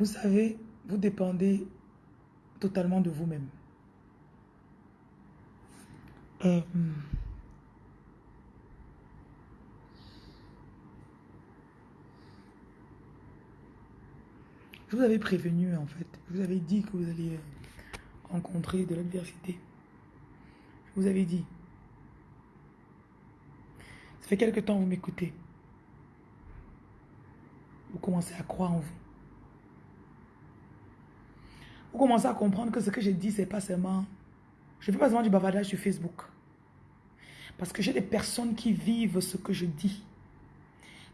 Vous savez, vous dépendez totalement de vous-même. Euh, je vous avais prévenu en fait. Je vous avais dit que vous alliez rencontrer de l'adversité. Je vous avais dit. Ça fait quelque temps que vous m'écoutez. Vous commencez à croire en vous. Vous commencez à comprendre que ce que je dis, c'est pas seulement... Je ne fais pas seulement du bavardage sur Facebook. Parce que j'ai des personnes qui vivent ce que je dis.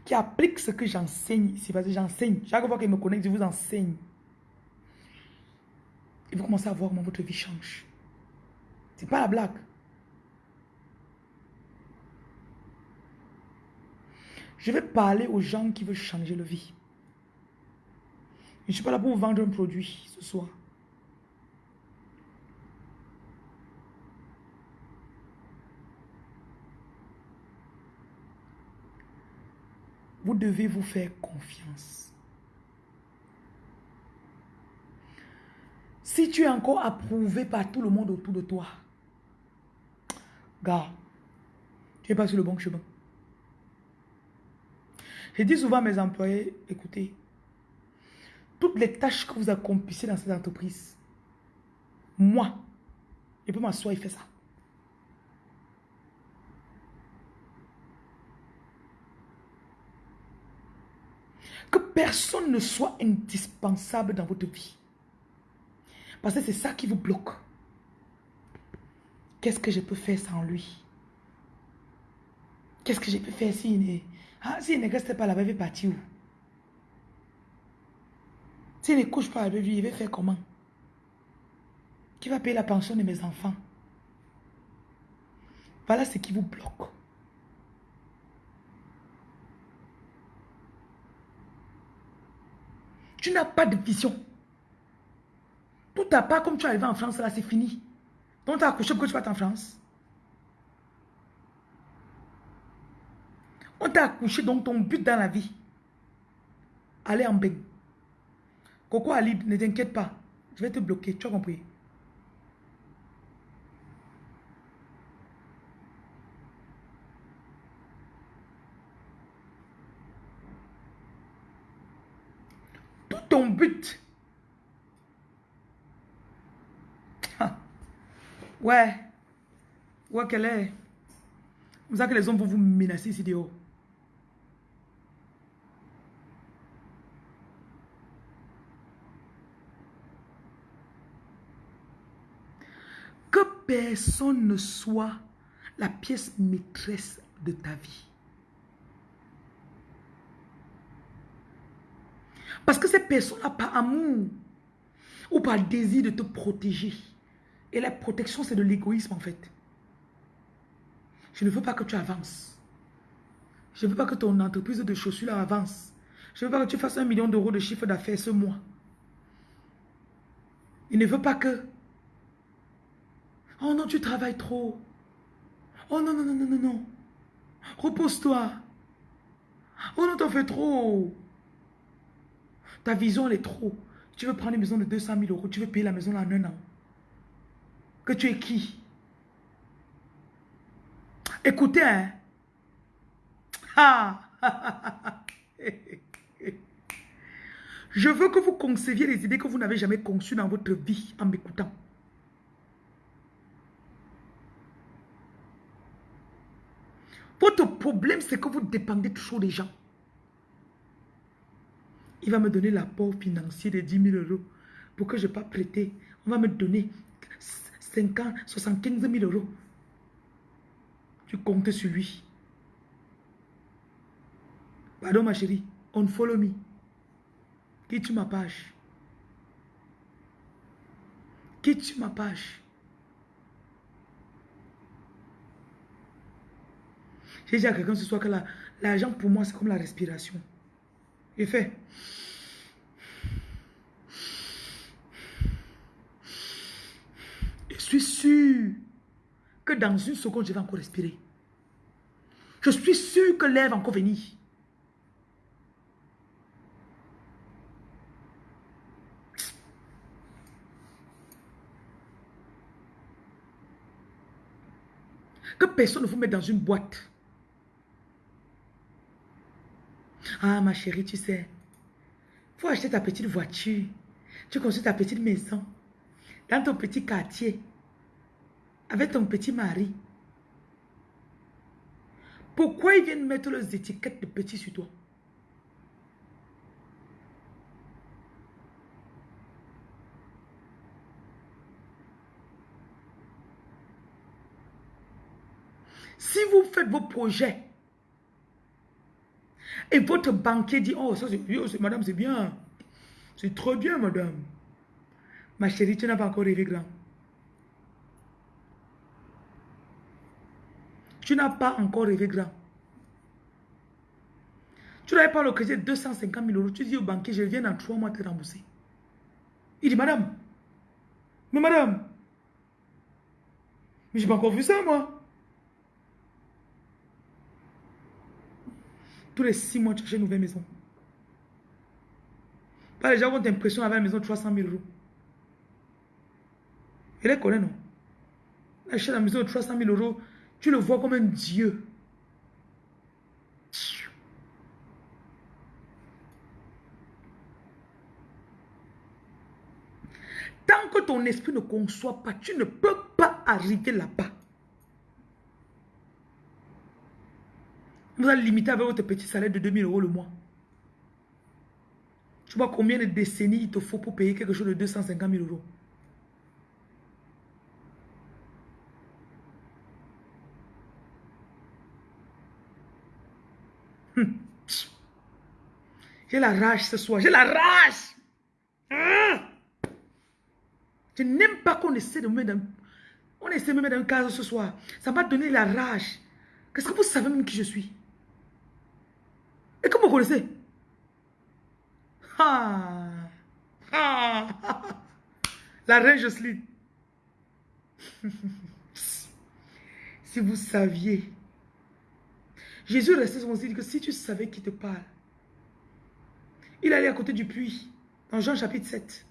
Qui appliquent ce que j'enseigne ici. Parce que j'enseigne. Chaque fois qu'ils me connectent, je vous enseigne. Et vous commencez à voir comment votre vie change. C'est pas la blague. Je vais parler aux gens qui veulent changer leur vie. Je ne suis pas là pour vous vendre un produit ce soir. Vous devez vous faire confiance. Si tu es encore approuvé par tout le monde autour de toi, gars, tu n'es pas sur le bon chemin. Je dis souvent à mes employés, écoutez, toutes les tâches que vous accomplissez dans cette entreprise, moi, je peux m'asseoir et faire ça. Que personne ne soit indispensable dans votre vie. Parce que c'est ça qui vous bloque. Qu'est-ce que je peux faire sans lui? Qu'est-ce que je peux faire s'il si ah, ne reste pas là-bas, il va partir où? S'il ne couche pas avec lui, il va faire comment? Qui va payer la pension de mes enfants? Voilà ce qui vous bloque. Tu n'as pas de vision. Tout à part, comme tu es arrivé en France, là, c'est fini. Donc, tu as accouché pour tu vas en France. On t'a accouché, donc ton but dans la vie, aller en bain. Coco Ali, ne t'inquiète pas. Je vais te bloquer, tu as compris? ton but. Ah. Ouais. Ouais, qu'elle est? Vous savez que les hommes vont vous menacer ici dehors. Que personne ne soit la pièce maîtresse de ta vie. Parce que ces personnes-là, par amour ou par désir de te protéger. Et la protection, c'est de l'égoïsme en fait. Je ne veux pas que tu avances. Je ne veux pas que ton entreprise de chaussures avance. Je ne veux pas que tu fasses un million d'euros de chiffre d'affaires ce mois. Il ne veut pas que... Oh non, tu travailles trop. Oh non, non, non, non, non, non. Repose-toi. Oh non, t'en fais trop. Ta vision, elle est trop. Tu veux prendre une maison de 200 000 euros, tu veux payer la maison en un an. Que tu es qui? Écoutez, hein. Ah. Je veux que vous conceviez les idées que vous n'avez jamais conçues dans votre vie en m'écoutant. Votre problème, c'est que vous dépendez toujours des gens. Il va me donner l'apport financier de 10 000 euros pour que je ne pas prêter. On va me donner 50, 75 000 euros. Tu comptes sur lui. Pardon ma chérie, on follow me. Quitte ma page? Quitte ma page? J'ai dit à quelqu'un ce soir que l'argent pour moi c'est comme la respiration. Il fait. Je suis sûr que dans une seconde, je vais encore respirer. Je suis sûr que l'air va encore venir. Que personne ne vous mette dans une boîte. Ah, ma chérie, tu sais, faut acheter ta petite voiture. Tu construis ta petite maison dans ton petit quartier. Avec ton petit mari. Pourquoi ils viennent mettre leurs étiquettes de petits sur toi? Si vous faites vos projets et votre banquier dit, oh, ça c'est, madame, c'est bien. C'est trop bien, madame. Ma chérie, tu n'as pas encore rêvé grand. Tu n'as pas encore rêvé grand. Tu n'avais pas le crédit de 250 000 euros. Tu dis au banquier, je viens dans trois mois te rembourser. Il dit, madame, mais madame, mais j'ai pas encore vu ça, moi. Tous les six mois, tu achètes une nouvelle maison. Pas les gens ont l'impression d'avoir une maison de 300 000 euros. Il les connaît, non? Achète la maison de 300 000 euros, tu le vois comme un dieu. Tant que ton esprit ne conçoit pas, tu ne peux pas arriver là-bas. Vous allez limiter avec votre petit salaire de 2000 euros le mois. Tu vois combien de décennies il te faut pour payer quelque chose de 250 000 euros. Hum. J'ai la rage ce soir. J'ai la rage. Hein? Je n'aime pas qu'on essaie de me mettre dans... On essaie de me mettre dans ce soir. Ça m'a donné la rage. Qu'est-ce que vous savez même qui je suis? Et comment vous connaissez? Ah. Ah. La reine Jocelyne. si vous saviez. Jésus restait sur dit que si tu savais qui te parle. Il allait à côté du puits. Dans Jean chapitre 7.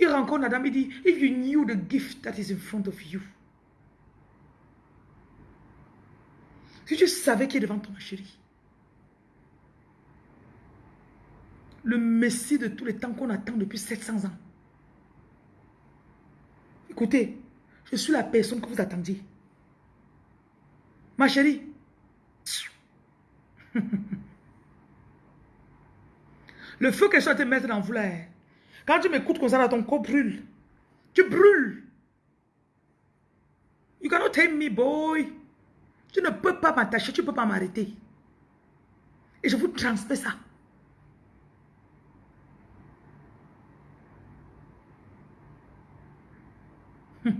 Il rencontre Adam, il dit, if you knew the gift that is in front of you. Si tu savais qui est devant toi, ma chérie. Le Messie de tous les temps qu'on attend depuis 700 ans. Écoutez, je suis la personne que vous attendiez. Ma chérie. Le feu que je te mettre dans vous là. Quand tu m'écoutes comme ça, ton corps brûle. Tu brûles. You cannot tame me, boy. Tu ne peux pas m'attacher, tu ne peux pas m'arrêter. Et je vous transmets ça.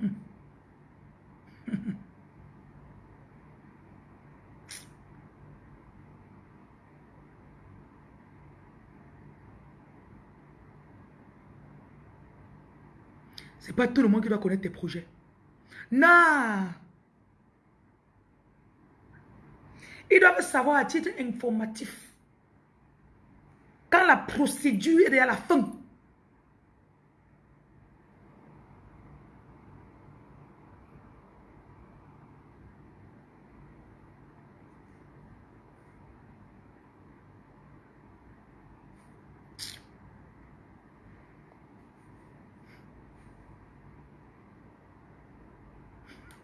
C'est tout le monde qui doit connaître tes projets. Non. Ils doivent savoir à titre informatif. Quand la procédure est à la fin.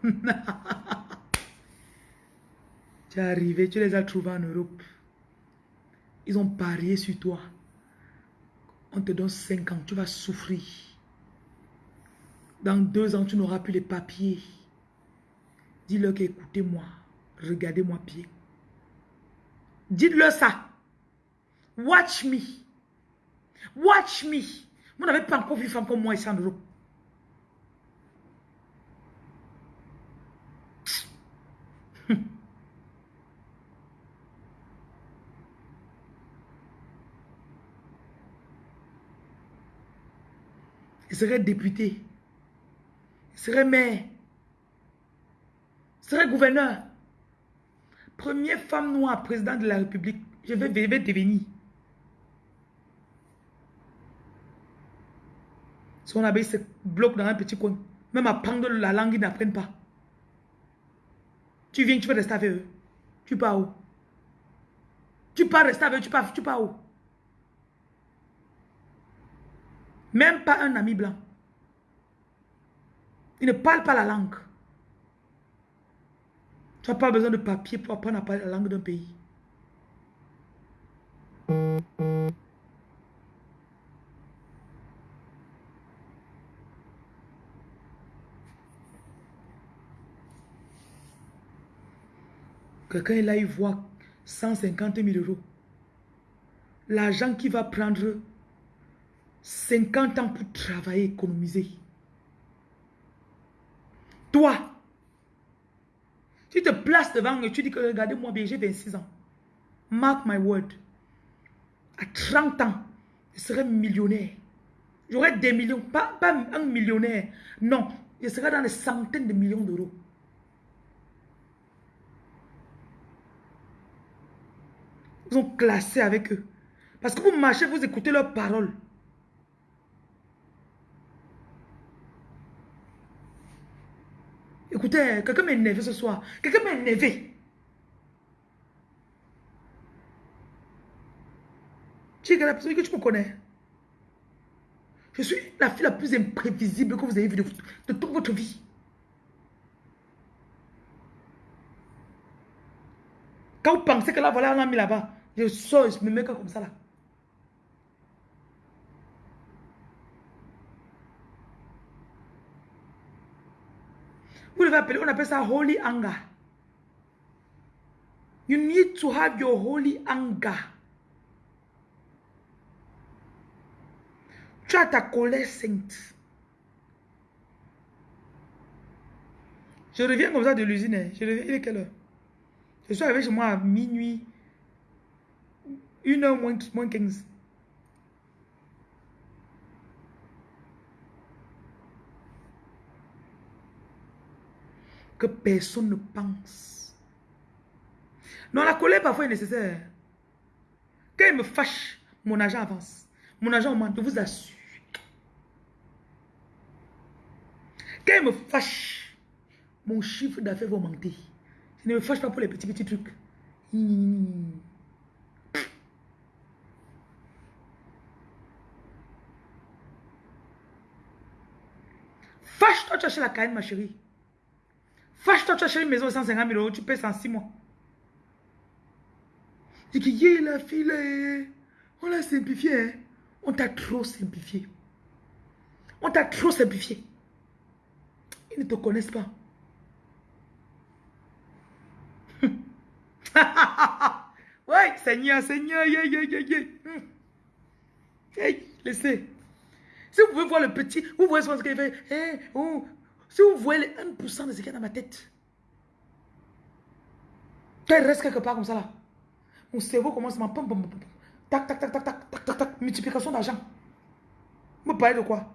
tu es arrivé, tu les as trouvés en Europe. Ils ont parié sur toi. On te donne 5 ans, tu vas souffrir. Dans deux ans, tu n'auras plus les papiers. Dis-leur qu'écoutez-moi, regardez-moi bien. Dites-leur ça. Watch me. Watch me. Vous n'avez pas encore vu femme comme moi ici en Europe. Il serait député. Serait maire. Serait gouverneur. Première femme noire présidente de la République. Je vais, devenir. Son abeille se bloque dans un petit coin. Même à prendre la langue, ils n'apprennent pas. Tu viens, tu veux rester avec eux. Tu pars où? Tu pars rester avec eux, tu pars, tu pars où? Même pas un ami blanc. Il ne parle pas la langue. Tu n'as pas besoin de papier pour apprendre à parler la langue d'un pays. Quelqu'un est là, il voit 150 000 euros. L'argent qui va prendre 50 ans pour travailler, économiser. Toi, tu te places devant et tu dis que regardez-moi bien, j'ai 26 ans. Mark my word. À 30 ans, je serai millionnaire. J'aurai des millions, pas, pas un millionnaire. Non, je serai dans les centaines de millions d'euros. Ils ont classé avec eux. Parce que vous marchez, vous écoutez leurs paroles. Écoutez, quelqu'un m'a énervé ce soir. Quelqu'un m'a énervé. Tu es la personne que tu me connais. Je suis la fille la plus imprévisible que vous avez vue de, toute votre vie. Quand vous pensez que là, voilà, on a mis là-bas, je sors, je me mets comme ça là. Vous devez appeler, on appelle ça holy anger. You need to have your holy anger. Tu as ta colère sainte. Je reviens comme ça de l'usine. Hein. Je reviens, il est quelle heure? Je suis arrivé chez moi à minuit. Une heure moins, moins 15. Que personne ne pense. Non, la colère parfois est nécessaire. Quand il me fâche, mon argent avance. Mon argent augmente, je vous assure. Quand il me fâche, mon chiffre d'affaires va augmenter. Je ne me fâche pas pour les petits petits trucs. Fâche-toi, tu achètes la canne, ma chérie. Fâche-toi, tu achètes une maison de 150 000 euros, tu payes en 6 mois. Dis que yeah, la fille, on l'a simplifié. Hein. On t'a trop simplifié. On t'a trop simplifié. Ils ne te connaissent pas. ouais, Seigneur, Seigneur, yeah, yeah, yeah, yeah. Hey, laissez. Si vous pouvez voir le petit, vous voyez ce qu'il fait. Hey, oh, si vous voyez les 1% de ce qu'il y a dans ma tête, quand il reste quelque part comme ça là, mon cerveau commence à pom, pom, tac, tac, tac, tac, tac, tac, tac, tac, multiplication d'argent. Me parlez de quoi?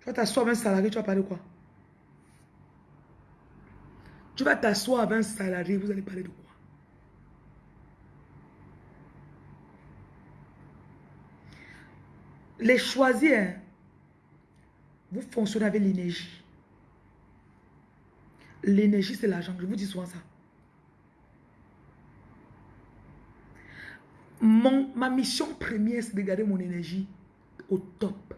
Tu vas t'asseoir avec un salarié, tu vas parler de quoi? Tu vas t'asseoir avec un salarié, vous allez parler de quoi? Les choisir, hein, vous fonctionnez avec l'énergie. L'énergie, c'est l'argent. Je vous dis souvent ça. Mon, ma mission première, c'est de garder mon énergie au top.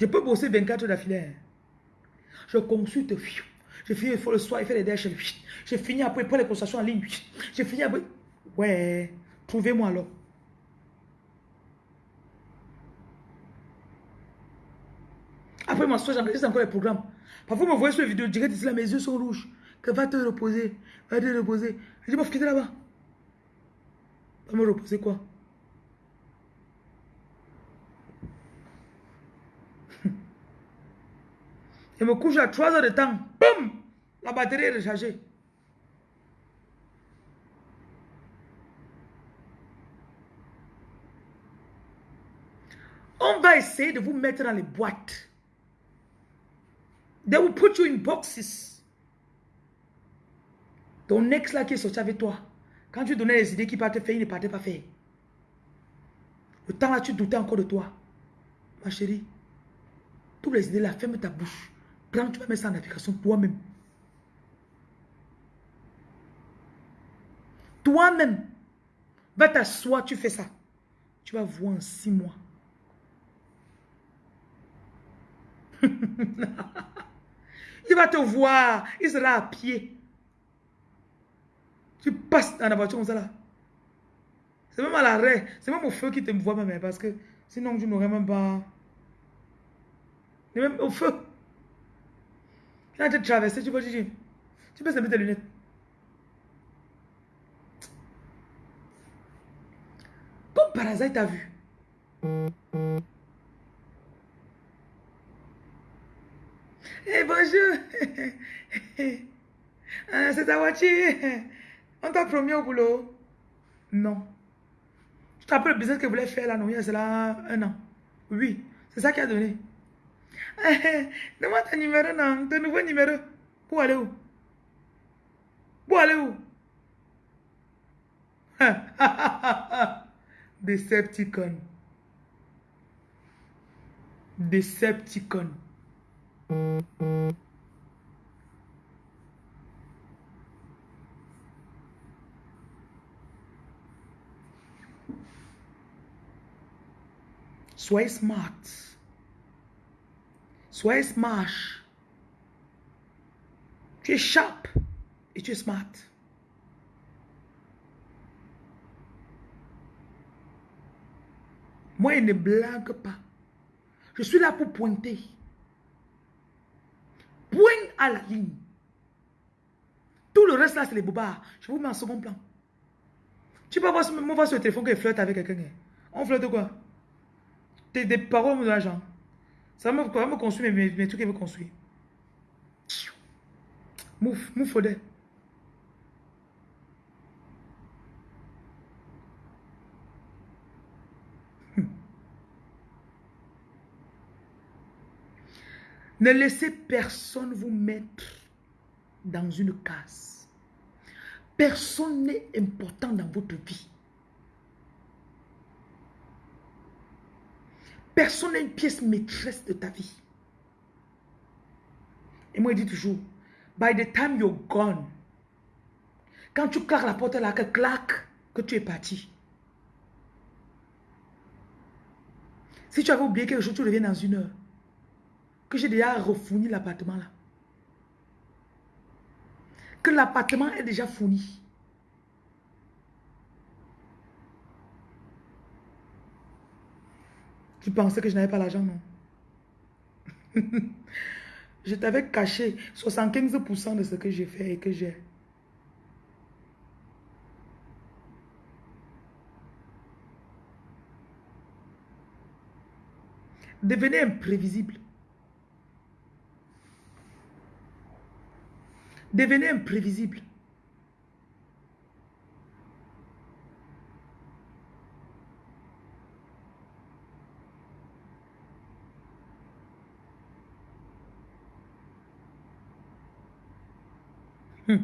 Je peux bosser 24 heures d'affilée. Hein. Je consulte. Je finis le soir, il fait les déchets. Je finis après, pour les consultations en ligne. Je finis après. Ouais, trouvez-moi alors. Après ma soirée, j'enregistre encore les programmes. Parfois, vous me voyez sur la vidéo, direct ici, là, mes yeux sont rouges. Que va te reposer, va te reposer. Je dis, moi, quitter là-bas. Va me reposer quoi? Je me couche à 3 heures de temps. Boum La batterie est rechargée. On va essayer de vous mettre dans les boîtes. They will put you in boxes. Ton ex là qui est sorti avec toi, quand tu donnais les idées qui partaient faire, il ne partait pas faire. Le temps là, tu doutais encore de toi. Ma chérie, toutes les idées là, ferme ta bouche. Prends, tu vas mettre ça en application toi-même. Toi-même, va t'asseoir, tu fais ça. Tu vas voir en six mois. il va te voir, il sera à pied. Tu passes dans la voiture comme ça là. C'est même à l'arrêt, c'est même au feu qui te voit même, hein, parce que sinon je n'aurais même pas... Même au feu. Quand tu traverses, tu peux dire, tu peux mettre tes lunettes. Comme par hasard, t'as vu. Eh bonjour. Ah, c'est ta voiture. On t'a promis au boulot. Non. Tu te le business que voulez faire là, non, il y a cela un an. Oui, c'est ça qui a donné. Demande ton numéro, non, ton nouveau numéro. Pour aller où? Pour aller où? Decepticon. Decepticon. Soyez smart. Soyez smart. Tu es sharp et tu es smart. Moi, il ne blague pas. Je suis là pour pointer. Point à la ligne. Tout le reste là, c'est les bobards. Je vous mets en second plan. Tu peux voir, voir sur le téléphone qu'il flirte avec quelqu'un. Hein. On flirte quoi? Des, paroles de l'argent. Ça va me, me construire mes, mes, trucs qu'il veut construire. Mouf, mouf, faudrait. Ne laissez personne vous mettre dans une case. Personne n'est important dans votre vie. Personne n'est une pièce maîtresse de ta vie. Et moi, je dis toujours, by the time you're gone, quand tu claques la porte là, que claque, que tu es parti. Si tu avais oublié quelque chose, tu reviens dans une heure que j'ai déjà refourni l'appartement là. Que l'appartement est déjà fourni. Tu pensais que je n'avais pas l'argent, non? je t'avais caché 75% de ce que j'ai fait et que j'ai. Devenez imprévisible. Devenez imprévisible. Hmm.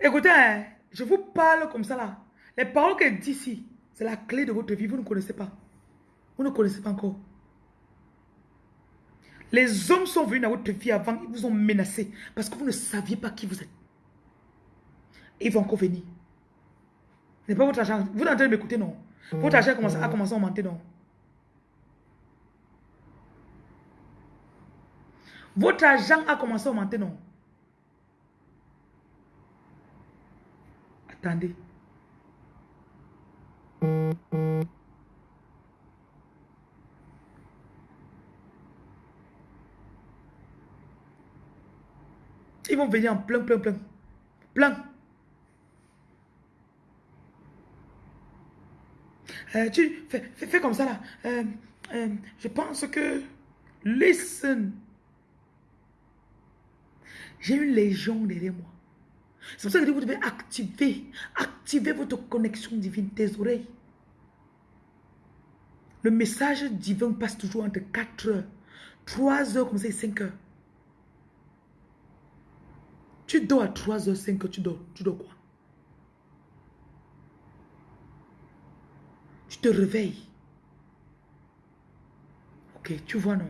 Écoutez, hein, je vous parle comme ça là. Les paroles qu'elle dit ici, c'est la clé de votre vie. Vous ne connaissez pas. Vous ne connaissez pas encore. Les hommes sont venus dans votre vie avant, ils vous ont menacé parce que vous ne saviez pas qui vous êtes. Ils vont encore venir. Ce n'est pas votre argent. Vous êtes en train de m'écouter, non? Votre argent a commencé, a commencé à augmenter, non? Votre argent a commencé à augmenter, non? Attendez. Ils vont venir en plein, plein, plein. Plein. Euh, tu fais, comme ça là. Euh, euh, je pense que... Listen. J'ai une légion derrière moi. C'est pour ça que vous devez activer, activer votre connexion divine, tes oreilles. Le message divin passe toujours entre 4 heures, 3 heures comme ça et 5 heures. Tu dors à 3h05 que tu dors. Tu dors quoi? Tu te réveilles. Ok, tu vois non?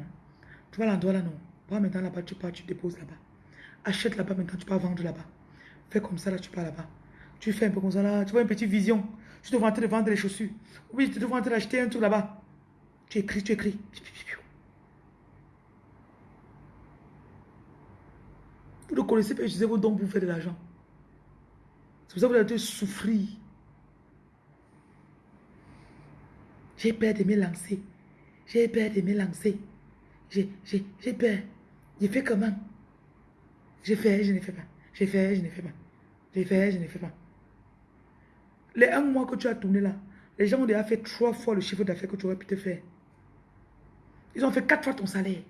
Tu vois l'endroit là non? Va maintenant là-bas, tu pars, tu déposes là-bas. Achète là-bas maintenant, tu pars vendre là-bas. Fais comme ça là, tu pars là-bas. Tu fais un peu comme ça là, tu vois une petite vision. Tu te en vendre les chaussures. Oui, tu te en train un truc là-bas. Tu écris, tu écris. Vous ne connaissez pas utiliser vos dons pour faire de l'argent. C'est pour ça que vous avez souffrir. J'ai peur de me lancer. J'ai peur de me lancer. J'ai peur. J'ai fait comment? J'ai fait, je ne fais pas. J'ai fait, je ne fais pas. J'ai fait, je ne fais pas. Les un mois que tu as tourné là, les gens ont déjà fait trois fois le chiffre d'affaires que tu aurais pu te faire. Ils ont fait quatre fois ton salaire.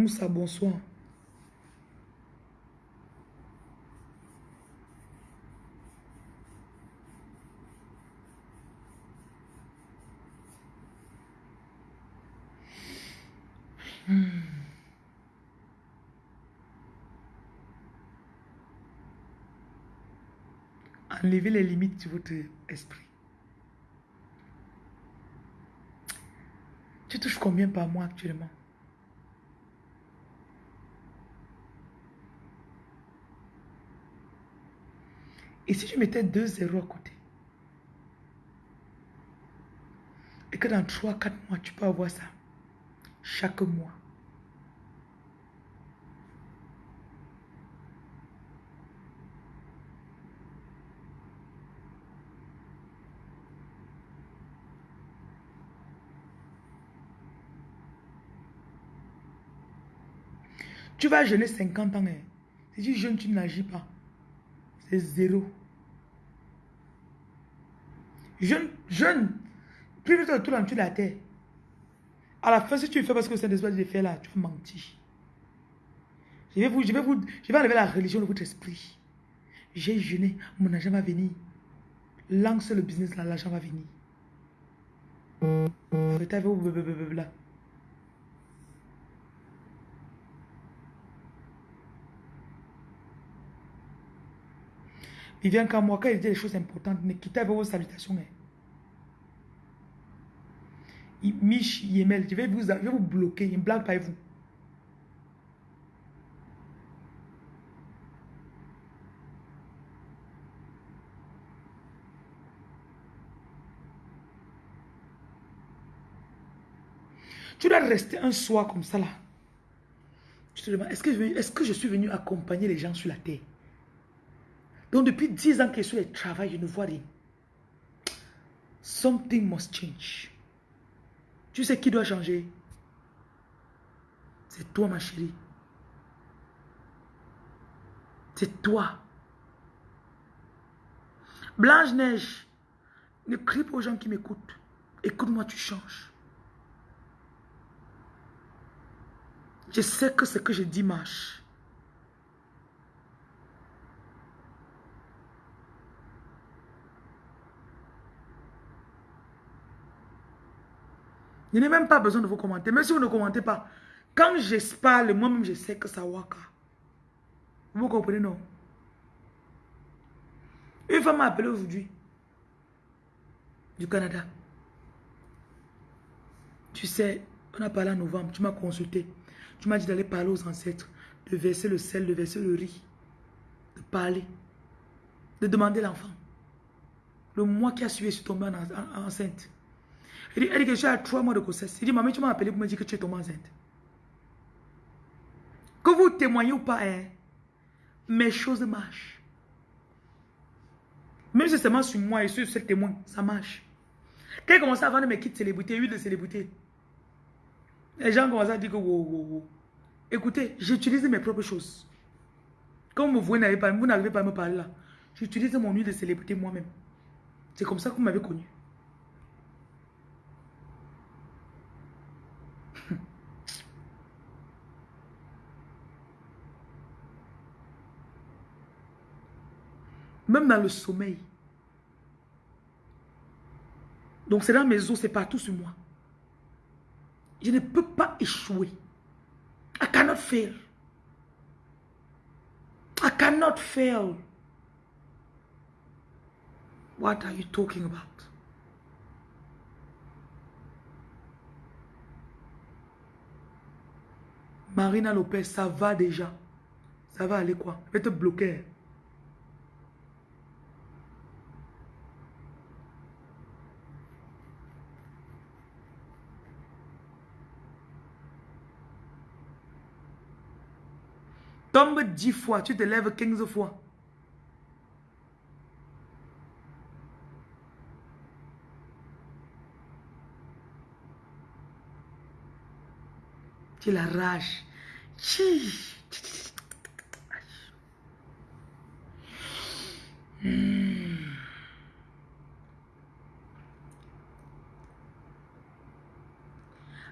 Moussa, bonsoir. Hmm. Enlevez les limites de votre esprit. Tu touches combien par mois actuellement? Et si je mettais deux zéros à côté? Et que dans 3-4 mois, tu peux avoir ça chaque mois. Tu vas jeûner 50 ans. Hein. Si tu jeûnes, tu n'agis pas. C'est zéro. Jeune, jeune, plus vite autour de la terre. À la fin, si tu fais parce que c'est des de faire là, tu vas mentir. Je vais, vous, je, vais vous, je vais enlever la religion de votre esprit. J'ai jeûné, mon argent va venir. Lance le business là, l'argent va venir. Il vient quand moi, quand il dit des choses importantes, ne quittez avec vos salutations. Hein. Mich Yemel, je vais vous, je vais vous bloquer, il ne blague pas vous. Tu dois rester un soir comme ça là. Tu te demandes, est-ce que, est que je suis venu accompagner les gens sur la terre? Donc depuis 10 ans que je suis au travail, je ne vois rien. Something must change. Tu sais qui doit changer? C'est toi, ma chérie. C'est toi. Blanche-Neige, ne crie pas aux gens qui m'écoutent. Écoute-moi, tu changes. Je sais que ce que je dis marche. Je n'ai même pas besoin de vous commenter. Même si vous ne commentez pas, quand j'espère, moi-même, je sais que ça waka. Vous comprenez, non? Une femme m'a appelé aujourd'hui. Du Canada. Tu sais, on a parlé en novembre. Tu m'as consulté. Tu m'as dit d'aller parler aux ancêtres. De verser le sel, de verser le riz. De parler. De demander l'enfant. Le mois qui a suivi, je suis tombée enceinte. Elle dit, elle que j'ai trois mois de grossesse. Il dit, maman, tu m'as appelé pour me dire que tu es tombée enceinte. Que vous témoignez ou pas, hein, mes choses marchent. Même si c'est seulement sur moi et sur ce témoin, ça marche. Quand il commence à vendre mes kits célébrités, huile de célébrité, les gens commencent à dire que wow, wow, wow. Écoutez, j'utilise mes propres choses. Comme vous n'arrivez pas, vous n'arrivez pas à me parler là, j'utilise mon huile de célébrité moi-même. C'est comme ça que vous m'avez connu. Même dans le sommeil. Donc c'est dans mes os, c'est partout sur moi. Je ne peux pas échouer. I cannot fail. cannot fail. What are you talking about? Marina Lopez, ça va déjà. Ça va aller quoi? Je vais te bloquer. Tombe 10 fois, tu te lèves 15 fois. Tu la rage.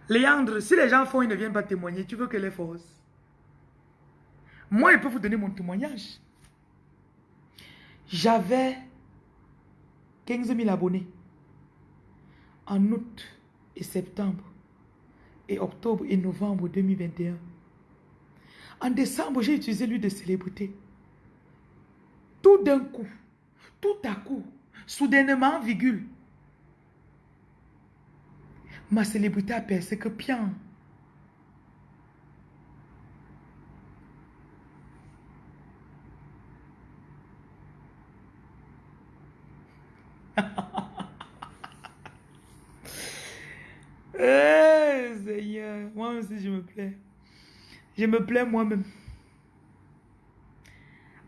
Léandre, si les gens font, ils ne viennent pas témoigner, tu veux que les force moi, je peux vous donner mon témoignage. J'avais 15 000 abonnés en août et septembre et octobre et novembre 2021. En décembre, j'ai utilisé l'huile de célébrité. Tout d'un coup, tout à coup, soudainement, virgule, ma célébrité a percé que bien. Eh, Seigneur, moi aussi je me plais. Je me plais moi-même.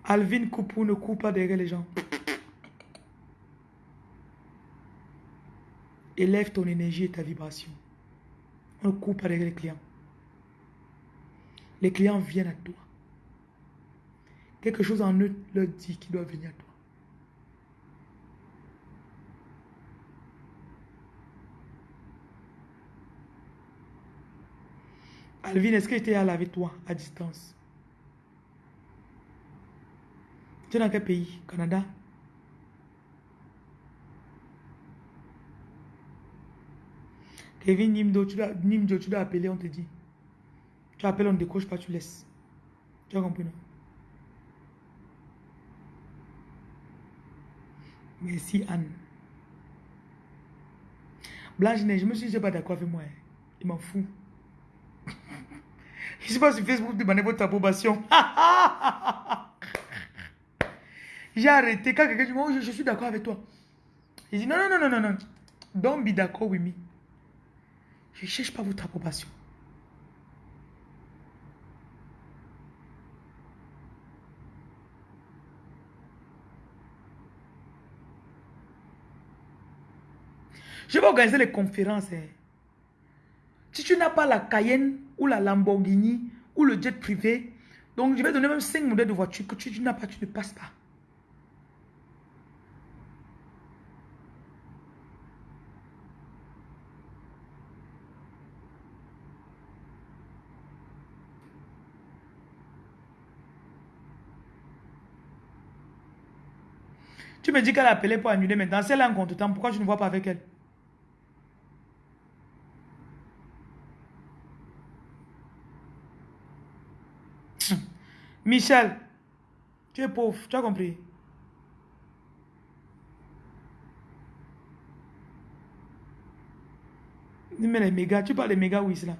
Alvin Koupou ne coupe pas derrière les gens. Élève ton énergie et ta vibration. On ne coupe pas derrière les clients. Les clients viennent à toi. Quelque chose en eux leur dit qu'ils doivent venir à toi. Alvin, est-ce que j'étais là avec toi, à distance? Tu es dans quel pays? Canada? Kevin Nimdo, tu dois, Nimdo, tu dois appeler, on te dit. Tu appelles, on ne décroche pas, tu laisses. Tu as compris, non? Merci, Anne. Blanche Neige, je me suis dit, pas d'accord avec moi. Hein. Il m'en fout. Je ne sais pas sur Facebook demander votre approbation. J'ai arrêté. Quand quelqu'un dit, oh, je, suis d'accord avec toi. Il dit, non, non, non, non, non. Don't be d'accord with me. Je ne cherche pas votre approbation. Je vais organiser les conférences. Hein. Si tu n'as pas la Cayenne ou la Lamborghini ou le jet privé, donc je vais donner même 5 modèles de voitures que tu, n'as pas, tu ne passes pas. Tu me dis qu'elle a appelé pour annuler maintenant. Si elle a un compte temps, pourquoi tu ne vois pas avec elle? Michel, tu es pauvre, tu as compris? Mais les méga, tu parles des méga oui là.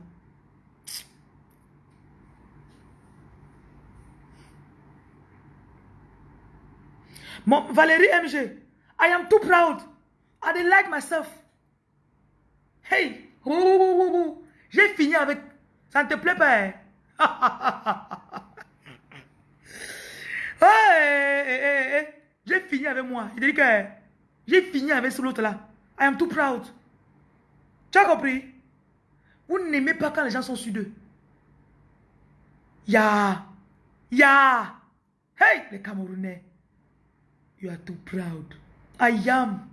Mon, Valérie MG, I am too proud. I don't like myself. Hey, j'ai fini avec. Ça ne te plaît pas? Hein? J'ai fini avec moi. Il dit que j'ai fini avec ce l'autre là. I am too proud. Tu as compris? Vous n'aimez pas quand les gens sont sur d'eux. Ya. Ya. Hey, les Camerounais. You are too proud. I am.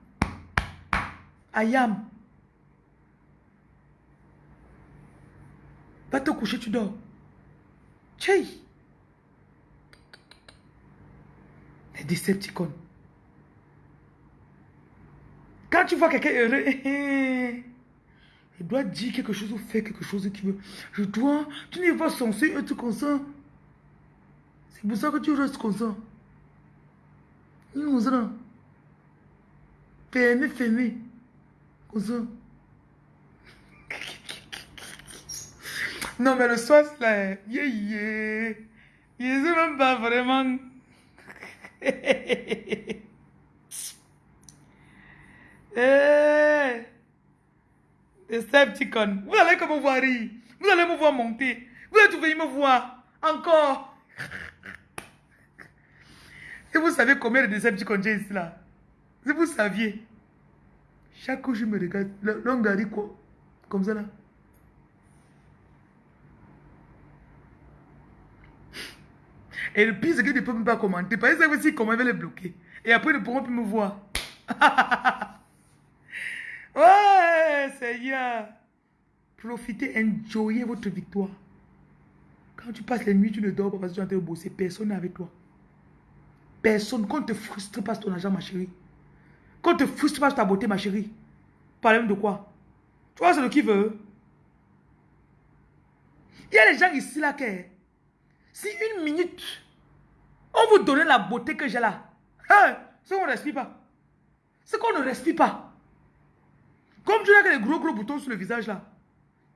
I am. Va te coucher, tu dors. Tchèi. Les. Quand tu vois quelqu'un heureux, je dois dire quelque chose ou faire quelque chose qui veut. Je dois, tu n'es pas censé être comme ça. C'est pour ça que tu restes comme ça. Comme ça. Fermé, fermé. Comme. Non, mais le soir, c'est là. Yeah, yeah. Il ne même pas vraiment. Eh, Decepticon. Vous allez me voir rire. Vous allez me voir monter. Vous allez venir me voir. Encore. Et vous savez combien de Decepticons j'ai ici là? Si vous saviez. Chaque jour, je me regarde. L'homme quoi? Comme ça là? Et le pire, c'est qu'ils ne peuvent même pas commenter. Parce que aussi comment ils veulent les bloquer. Et après, ils ne pourront plus me voir. ouais, Seigneur. Profitez, enjoyez votre victoire. Quand tu passes les nuits, tu ne dors pas parce que tu es en train de bosser. Personne n'est avec toi. Personne. Quand te frustre pas ton argent, ma chérie. Quand te frustre pas ta beauté, ma chérie. Parlez de quoi? Tu vois, c'est le qui veut. Il y a des gens ici là qui. Si une minute, on vous donnait la beauté que j'ai là, hein, c'est qu'on ne respire pas. C'est qu'on ne respire pas. Comme tu que des gros gros boutons sur le visage là.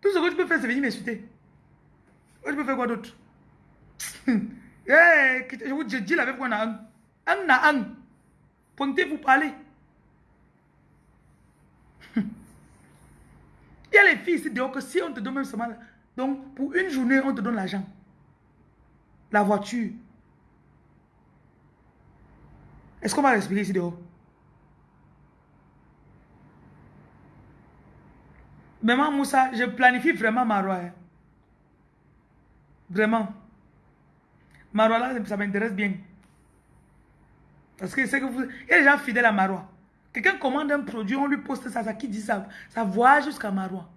Tout ce que tu peux faire, c'est venir m'insulter. Tu peux faire quoi d'autre? Je vous dis la même fois, un. Un un. Pointez, vous parlez. Il y a les filles ici dehors que si on te donne même seulement... Donc, pour une journée, on te donne l'argent. La voiture. Est-ce qu'on va respirer ici dehors Maman Moussa, je planifie vraiment Marois. Hein. Vraiment. Marois là, ça m'intéresse bien. Parce que c'est que vous... Il y a des gens fidèles à Marois. Quelqu'un commande un produit, on lui poste ça, ça qui dit ça, ça voit jusqu'à Marois.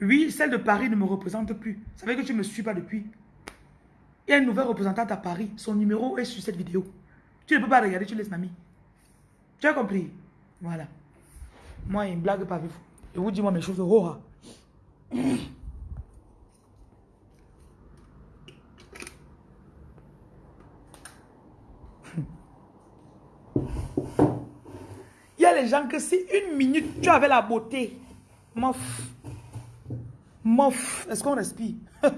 Oui, celle de Paris ne me représente plus. Ça veut que tu ne me suis pas depuis. Il y a une nouvelle représentante à Paris. Son numéro est sur cette vidéo. Tu ne peux pas regarder, tu laisses mamie. Tu as compris? Voilà. Moi, il ne blague pas avec vous. Je vous dis moi mes choses. Oh, il y a les gens que si une minute tu avais la beauté, mof, mof, est-ce qu'on respire?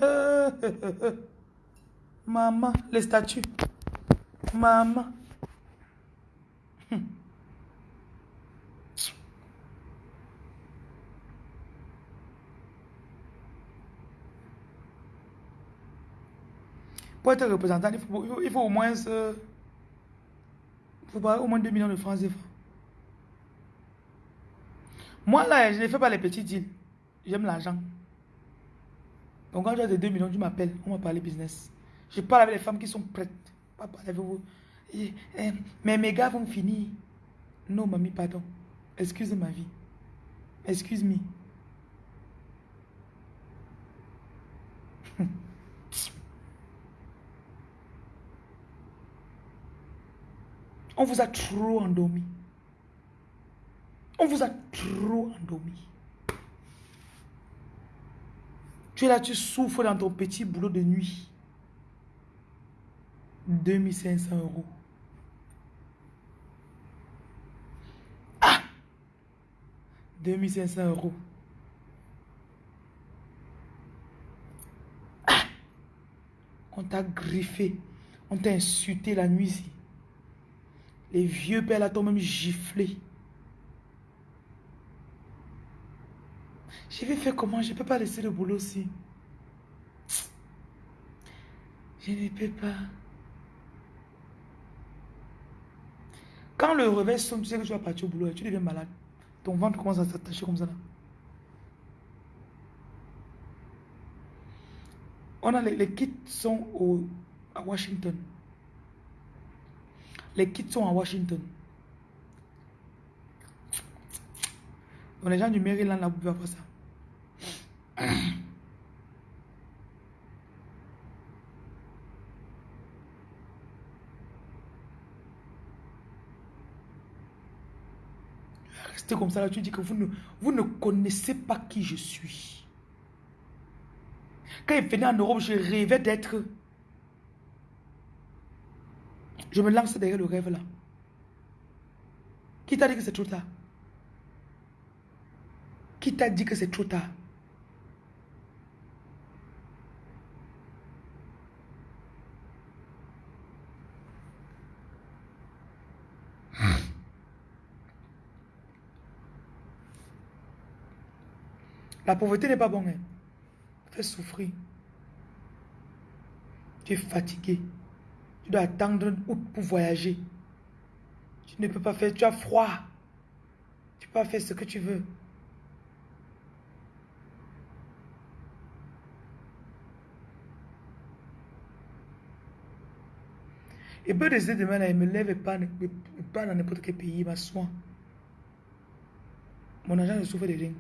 Maman, les statues. Maman. Pour être représentant, il faut, il faut, au moins... Euh, faut au moins 2 millions de francs. Moi, là, je ne fais pas les petits deals. J'aime l'argent. Donc, quand j'ai des 2 millions, tu m'appelles. On va parler business. Je parle avec les femmes qui sont prêtes. Pas avec vous. Mais mes gars vont finir. Non, mamie, pardon. Excuse ma vie. Excuse-moi. On vous a trop endormi. On vous a trop endormi. Tu es là, tu souffres dans ton petit boulot de nuit. 2500 euros. Ah 2500 euros. Ah On t'a griffé. On t'a insulté la nuit. Les vieux pères là t'ont même giflé. Je vais faire comment? Je peux pas laisser le boulot aussi. Je ne peux pas. Quand le réveil sonne, tu sais que tu vas partir au boulot et tu deviens malade. Ton ventre commence à s'attacher comme ça. On a les, les kits sont au, à Washington. Les kits sont à Washington. Donc les gens du Maryland, là, vous pouvez avoir ça. rester comme ça là, tu dis que vous ne, vous ne connaissez pas qui je suis. Quand il venait en Europe, je rêvais d'être... Je me lance derrière le rêve là. Qui t'a dit que c'est trop tard? Qui t'a dit que c'est trop tard? La pauvreté n'est pas bon. Hein. Fait souffrir. Tu es fatigué. Tu dois attendre août pour voyager. Tu ne peux pas faire, tu as froid. Tu peux pas faire ce que tu veux. Et peu de demain, là, il me lève et pas, pas dans n'importe quel pays, il m'assoit. Mon agent ne souffre de rien.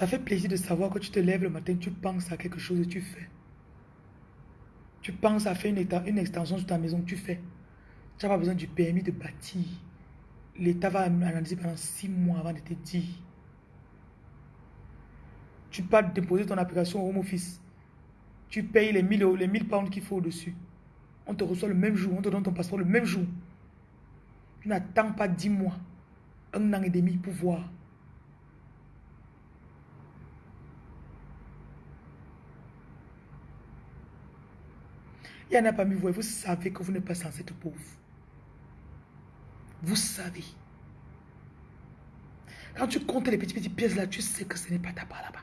Ça fait plaisir de savoir que tu te lèves le matin, tu penses à quelque chose et tu fais. Tu penses à faire une, extension sur ta maison, tu fais. Tu n'as pas besoin du permis de bâtir. L'État va analyser pendant six mois avant de te dire. Tu peux déposer ton application au Home Office. Tu payes les 1000, les 1000 pounds qu'il faut au-dessus. On te reçoit le même jour, on te donne ton passeport le même jour. Tu n'attends pas dix mois, un an et demi pour voir. Il y en a parmi vous, vous savez que vous n'êtes pas censé être pauvre. Vous savez. Quand tu comptes les petites, petites pièces là, tu sais que ce n'est pas ta part là-bas.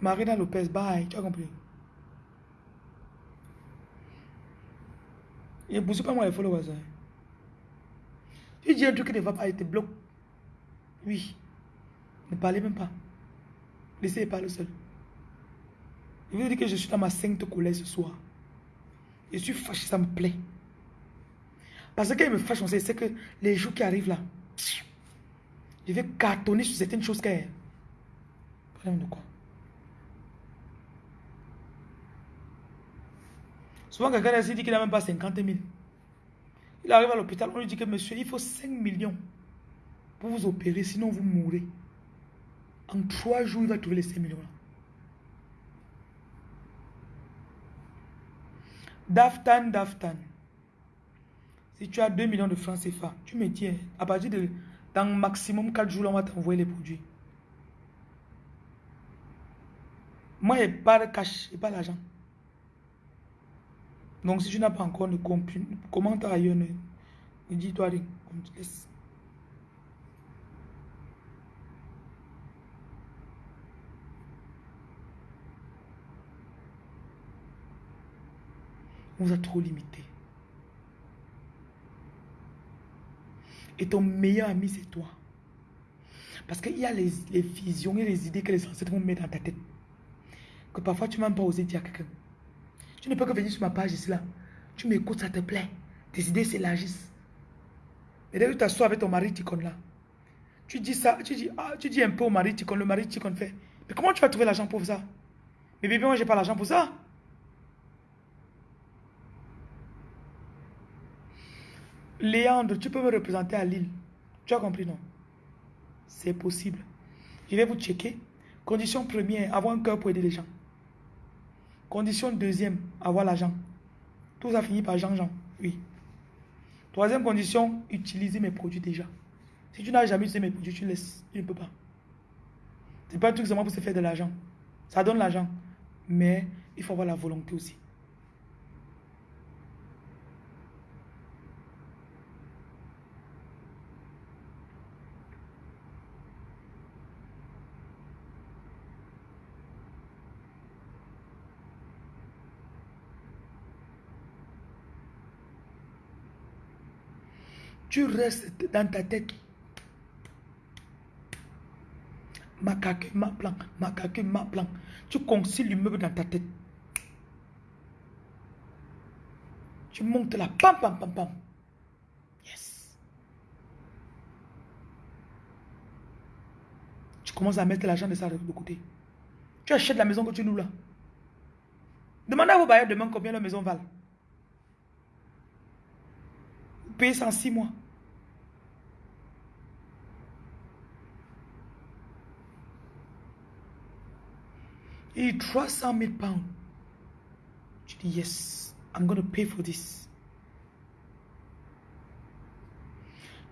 Marina Lopez, bye. Tu as compris? Et vous pas moi les followers. Hein. Tu dis un truc qui ne va pas, il te bloque. Oui. Ne parlez même pas. Laissez parler seul. Je vous dire que je suis dans ma sainte colère ce soir. Je suis fâché, ça me plaît. Parce que il me fâche, on sait, que les jours qui arrivent là, je vais cartonner sur certaines choses qu'elle. Problème de quoi? Souvent, quelqu'un a dit qu'il n'a même pas 50 000. Il arrive à l'hôpital, on lui dit que monsieur, il faut 5 millions pour vous opérer, sinon vous mourrez. En trois jours, il va trouver les 5 millions. Daftan, Daftan. Si tu as 2 millions de francs CFA, tu me dis, à partir de dans maximum 4 jours, on va t'envoyer les produits. Moi, je n'ai pas de cash, je n'ai pas l'argent. Donc, si tu n'as pas encore de commentaire ailleurs, ne, dis-toi rien. On vous a trop limité. Et ton meilleur ami, c'est toi. Parce qu'il y a les, visions et les idées que les ancêtres vont mettre dans ta tête. Que parfois, tu même pas osé dire à quelqu'un. Tu ne peux que venir sur ma page ici, là. Tu m'écoutes, ça te plaît. Tes idées s'élargissent. Et dès que tu t'assois avec ton mari Ticon là, tu dis ça, tu dis, ah, tu dis un peu au mari Ticon, le mari Ticon fait. Mais comment tu vas trouver l'argent pour ça? Mais bébé, moi, j'ai pas l'argent pour ça. Léandre, tu peux me représenter à Lille. Tu as compris, non? C'est possible. Je vais vous checker. Condition première, avoir un cœur pour aider les gens. Condition deuxième, avoir l'argent. Tout ça finit par Jean-Jean. Oui. Troisième condition, utiliser mes produits déjà. Si tu n'as jamais utilisé mes produits, tu laisses. Tu ne peux pas. Ce n'est pas un truc seulement pour se faire de l'argent. Ça donne l'argent. Mais il faut avoir la volonté aussi. Tu restes dans ta tête. Ma caque, ma plan, ma caque, ma plan. Tu concilies l'immeuble dans ta tête. Tu montes là, pam, pam, pam, pam. Yes. Tu commences à mettre l'argent de ça de côté. Tu achètes la maison que tu loues là. Demandez à vos bailleurs demain combien la maison valent. Vous payez ça en six mois. Et 300 000 pounds. Tu dis, yes, I'm going to pay for this.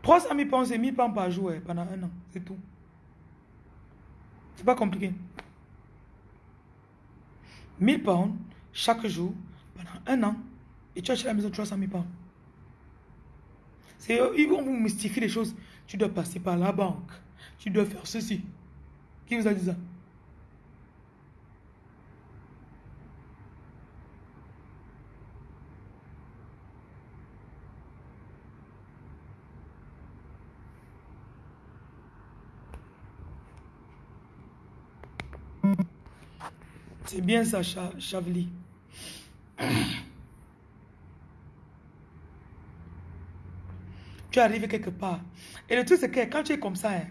300 000 pounds, c'est 1000 pounds par jour eh, pendant un an. C'est tout. C'est pas compliqué. 1000 pounds chaque jour pendant un an et tu achètes la maison 300 000 pounds. Ils vont vous mystifier les choses. Tu dois passer par la banque. Tu dois faire ceci. Qui vous a dit ça? C'est bien ça, Chavli. Tu arrives quelque part. Et le truc, c'est que quand tu es comme ça, hein,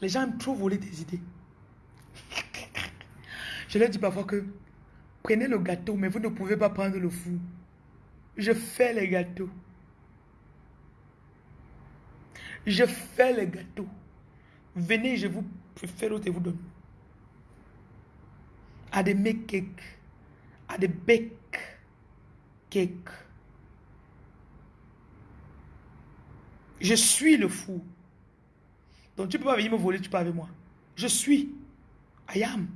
les gens aiment trop voler tes idées. Je leur dis parfois que prenez le gâteau, mais vous ne pouvez pas prendre le fou. Je fais les gâteaux. Je fais les gâteaux. Venez, je vous fais l'autre et vous donne. I they make cake. I they bake cake. Je suis le fou. Donc tu peux pas venir me voler, tu peux avec moi. Je suis. I am.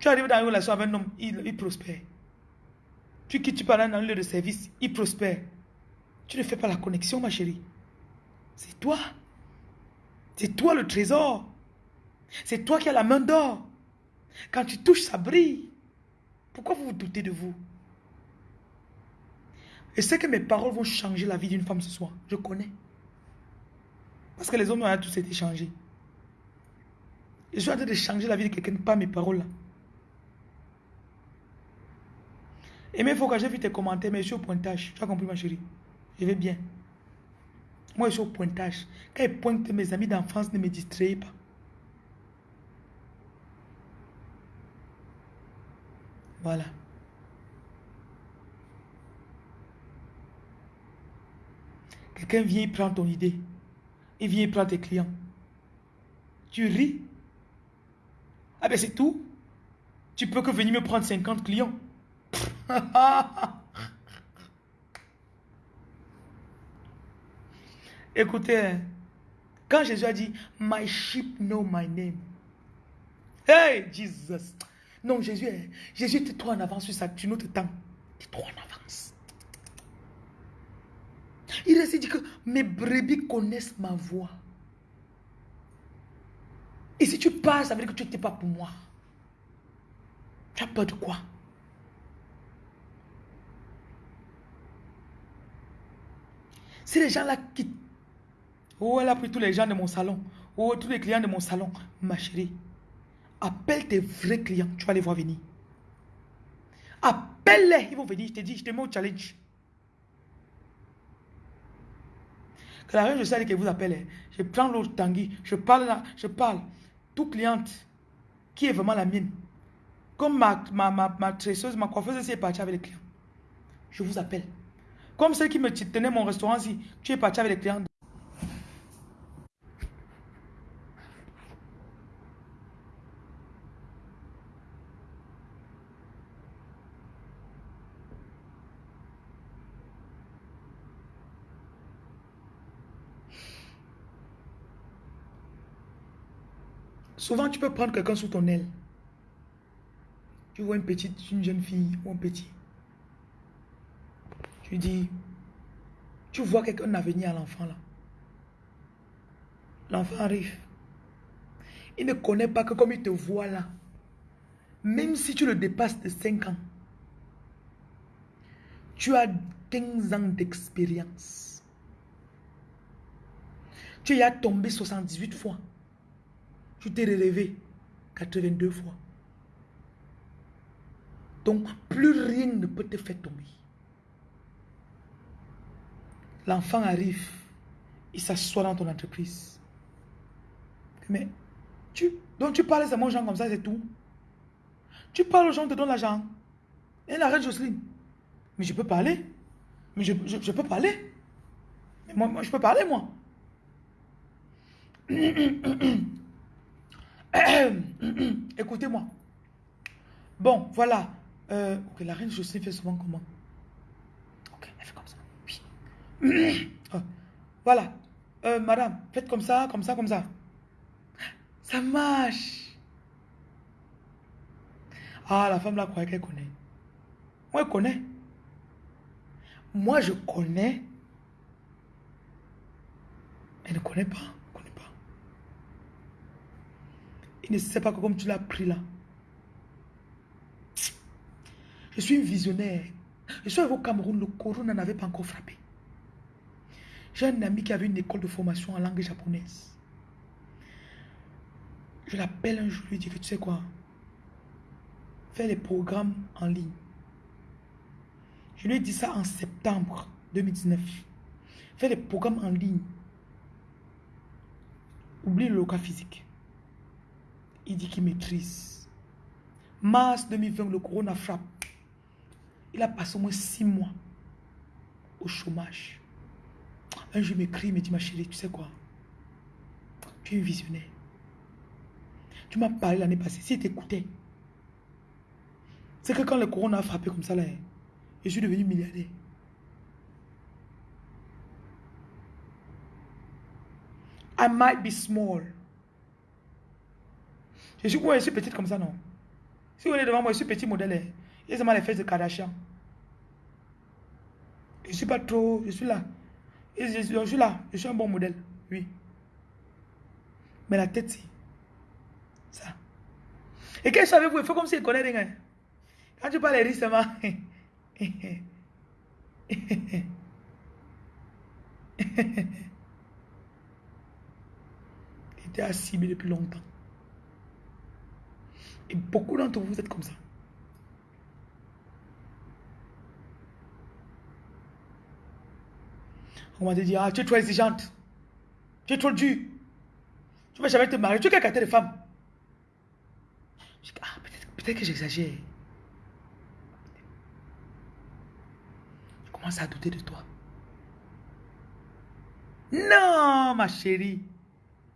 Tu arrives dans une relation avec un homme, il, prospère. Tu quittes, tu parles dans un lieu de service, il prospère. Tu ne fais pas la connexion, ma chérie. C'est toi. C'est toi le trésor. C'est toi qui as la main d'or. Quand tu touches, ça brille. Pourquoi vous vous doutez de vous? Et c'est que mes paroles vont changer la vie d'une femme ce soir. Je connais. Parce que les hommes ont tous été changés. Je suis en train de changer la vie de quelqu'un pas mes paroles là. Et mais il faut j'ai vu tes commentaires, mais je suis au pointage. Tu as compris ma chérie Je vais bien. Moi je suis au pointage. Quand ils pointent mes amis d'enfance, ne me distrayez pas. Voilà. Quelqu'un vient, il prend ton idée. Il vient, il prend tes clients. Tu ris. Ah ben c'est tout. Tu peux que venir me prendre 50 clients. Écoutez, hein. quand Jésus a dit, My sheep know my name. Hey, Jesus. Non, Jésus, Jésus était trop en avance sur ça. Tu notre temps. Tu es trop en avance. Il a dit que mes brebis connaissent ma voix. Et si tu passes, ça veut dire que tu n'étais pas pour moi. Tu as peur de quoi? Si les gens là quittent, oh, elle a pris tous les gens de mon salon, oh, tous les clients de mon salon, ma chérie, Appelle tes vrais clients, tu vas les voir venir. Appelle-les, ils vont venir. Je te dis, je te mets au challenge. Que la reine de sais que vous appelez, je prends l'autre tanguy, je parle là, je parle. Tout cliente qui est vraiment la mienne. Comme ma, ma, ma, ma tresseuse, ma coiffeuse, si est partie avec les clients. Je vous appelle. Comme celle qui me tenait mon restaurant, si tu es parti avec les clients. Souvent, tu peux prendre quelqu'un sous ton aile. Tu vois une petite, une jeune fille ou un petit. Tu dis, tu vois quelqu'un avenir à l'enfant là. L'enfant arrive. Il ne connaît pas que comme il te voit là, même si tu le dépasses de 5 ans, Tu as 15 ans d'expérience. Tu y as tombé 78 fois. Tu t'es relevé 82 fois. Donc, plus rien ne peut te faire tomber. L'enfant arrive, il s'assoit dans ton entreprise. Mais, tu, donc tu parles à mon gens comme ça, c'est tout. Tu parles aux gens, te donnent l'argent. Et la reine Jocelyne. Mais je peux parler. Mais je, je, peux parler. Mais moi, moi, je peux parler, moi. Écoutez-moi. Bon, voilà. Euh, ok, la reine Jocelyne fait souvent comment? Ok, elle fait comme ça. Oui. Oh, voilà. Euh, madame, faites comme ça, comme ça, comme ça. Ça marche. Ah, la femme là croyait qu'elle connaît. Moi, elle connaît. Moi, je connais. Elle ne connaît pas. Il ne sait pas que comme tu l'as pris là. Je suis une visionnaire. Je suis au Cameroun, le corona n'avait pas encore frappé. J'ai un ami qui avait une école de formation en langue japonaise. Je l'appelle un jour, je lui dis que tu sais quoi, fais les programmes en ligne. Je lui ai dit ça en septembre 2019. Fais les programmes en ligne. Oublie le local physique. Il dit qu'il maîtrise. Mars 2020, le corona frappe. Il a passé au moins six mois au chômage. Un jour, il m'écrit, il me dit, ma chérie, tu sais quoi? Tu es visionnaire. Tu m'as parlé l'année passée. Si tu écoutais, c'est que quand le corona a frappé comme ça, là, je suis devenu milliardaire. I might be small. Je suis, je suis petite comme ça, non. Si vous êtes devant moi, je suis petit modèle. Hein. Et c'est les fesses de Kardashian. Je suis pas trop, je suis là. je, suis là, je suis un bon modèle, oui. Mais la tête, c'est ça. Et qu'est-ce que savez-vous Il faut comme s'il connaît rien. Quand tu parles récemment, il était assis depuis longtemps. Et beaucoup d'entre vous êtes comme ça. On va te dire, ah, tu es trop exigeante. Tu es trop dur. Tu ne vas jamais te marier. Tu es quelle de femme Je dis, ah, peut-être que j'exagère. Je commence à douter de toi. Non, ma chérie.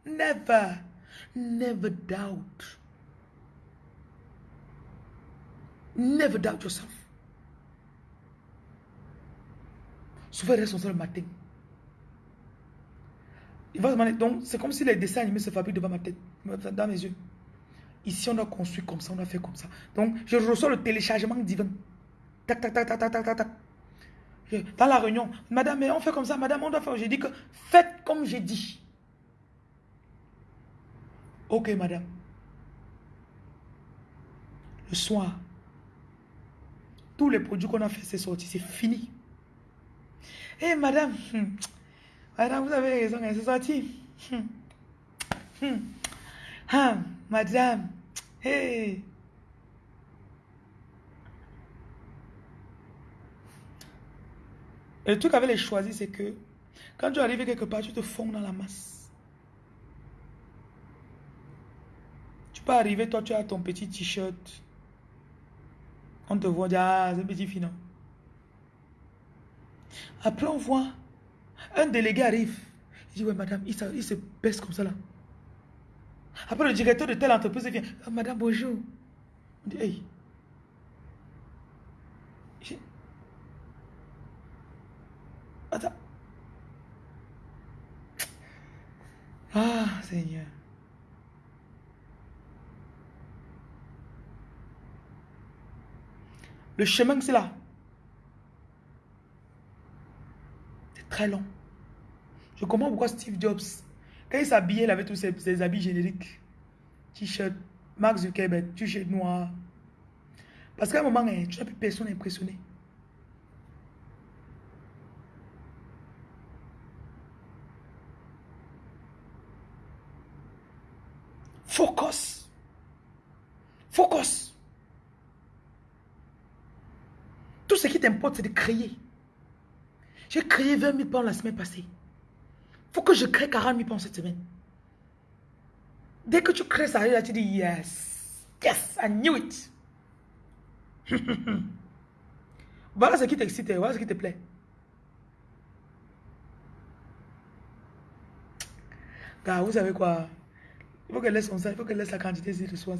Never, never doubt. Never doubt yourself. Souvent, responsable le matin. Il va demander, donc c'est comme si les dessins animés se fabriquent devant ma tête, dans mes yeux. Ici, on a construit comme ça, on a fait comme ça. Donc, je reçois le téléchargement divin. Tac, tac, tac, tac, tac, tac, tac. Dans la réunion, madame, mais on fait comme ça, madame, on doit faire. J'ai dit que faites comme j'ai dit. Ok, madame. Le soir, tous les produits qu'on a fait, c'est sorti, c'est fini. Eh, madame, hmm, madame, vous avez raison, c'est sorti. Hmm, hmm. Ah, madame, hey. Et le truc avec les choisis, c'est que quand tu arrives quelque part, tu te fonds dans la masse. Tu peux arriver, toi, tu as ton petit t-shirt. On te voit, ah, c'est petit finon. Après, on voit un délégué arrive. Il dit, ouais, madame, il, il se baisse comme ça là. Après, le directeur de telle entreprise vient. Ah, madame, bonjour. On dit, hey. Attends. Ah, Seigneur. Le chemin, que c'est là. C'est très long. Je comprends pourquoi Steve Jobs, quand il s'habillait, il avait tous ses, habits génériques. T-shirt, Mark Zuckerberg, t-shirt noir. Parce qu'à un moment, eh, tu n'as plus personne impressionné. Focus. Focus. Ce qui t'importe, c'est de créer. J'ai créé 20 000 pounds la semaine passée. faut que je crée 40 000 pounds cette semaine. Dès que tu crées ça, tu dis yes. Yes, I knew it. voilà ce qui t'excite, voilà ce qui te plaît. Car vous savez quoi? Il faut qu'elle laisse il faut qu'elle laisse la quantité ici de soir.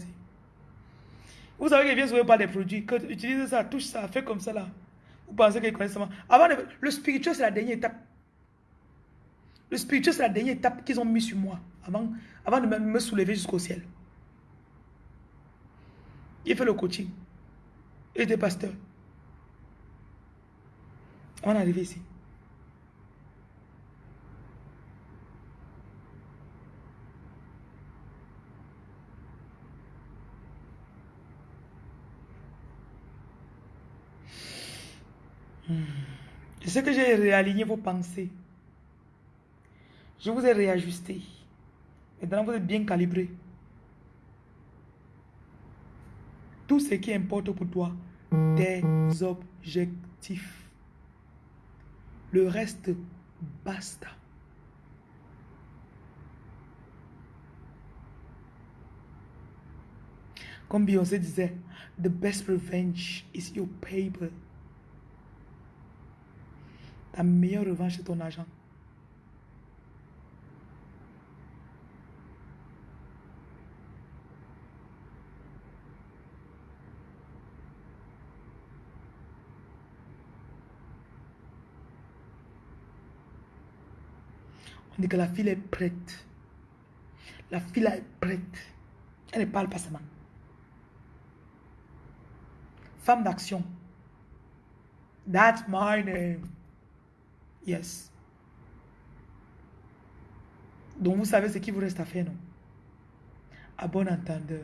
Vous savez qu'elle vient souvent par des produits. Que utilise ça, touche ça, fais comme ça là. Vous pensez qu'elle connaît ça Avant Le spirituel, c'est la dernière étape. Le spirituel, c'est la dernière étape qu'ils ont mis sur moi. Avant, avant de me soulever jusqu'au ciel. Il fait le coaching. Il était pasteur. On est arrivé ici. Je sais que j'ai réaligné vos pensées. Je vous ai réajusté. Maintenant, vous êtes bien calibré. Tout ce qui importe pour toi, tes objectifs. Le reste, basta. Comme Beyoncé disait, the best revenge is your paper. Ta meilleure revanche, c'est ton argent. On dit que la fille est prête. La fille est prête. Elle ne parle pas seulement. Femme d'action. That's my name. Yes. Donc vous savez ce qu'il vous reste à faire, non? À bon entendeur.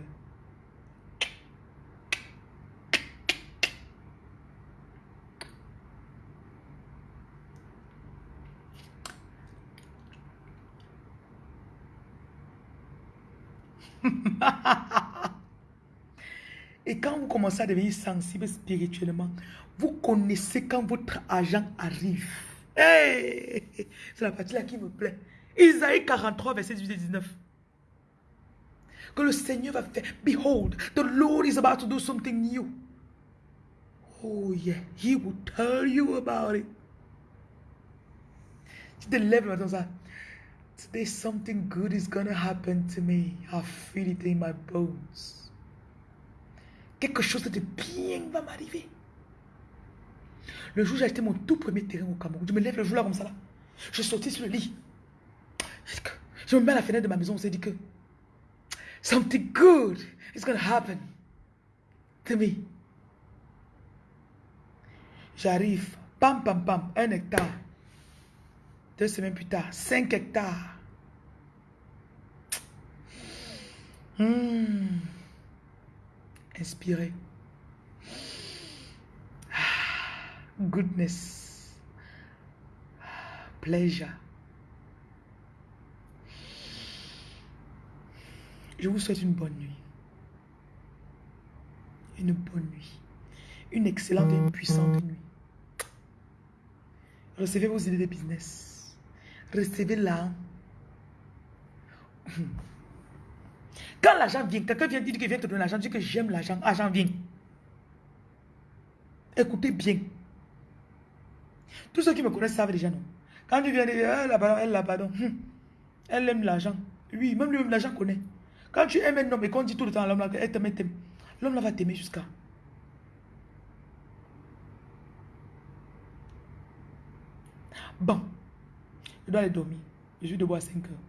Et quand vous commencez à devenir sensible spirituellement, vous connaissez quand votre argent arrive. C'est la partie là qui me plaît. Isaïe 43, verset 18 et 19. Que le Seigneur va faire. Behold, the Lord is about to do something new. Oh yeah, he will tell you about it. Tu te lèves le matin ça. Today something good is gonna happen to me. I feel it in my bones. Quelque chose de bien va m'arriver. Le jour où j'ai acheté mon tout premier terrain au Cameroun, je me lève le jour là comme ça là. Je sortis sur le lit. Je me mets à la fenêtre de ma maison, on s'est dit que something good is to happen to me. J'arrive, pam pam pam, un hectare. Deux semaines plus tard, cinq hectares. Inspirez. Goodness, pleasure. Je vous souhaite une bonne nuit. Une bonne nuit. Une excellente et puissante nuit. Recevez vos idées de business. Recevez-la. Quand l'argent vient, quelqu'un vient dire qu'il vient te donner l'argent, dit que j'aime l'argent, l'argent vient. Écoutez bien. Tous ceux qui me connaissent savent déjà, non Quand tu viens dire, elle a pardon, elle pardon, hum. elle aime l'argent. Oui, même lui-même, l'argent connaît. Quand tu aimes un homme et qu'on dit tout le temps à l'homme, elle t'aime, t'aime. L'homme là va t'aimer jusqu'à. Bon, je dois aller dormir. Je suis debout à 5 heures.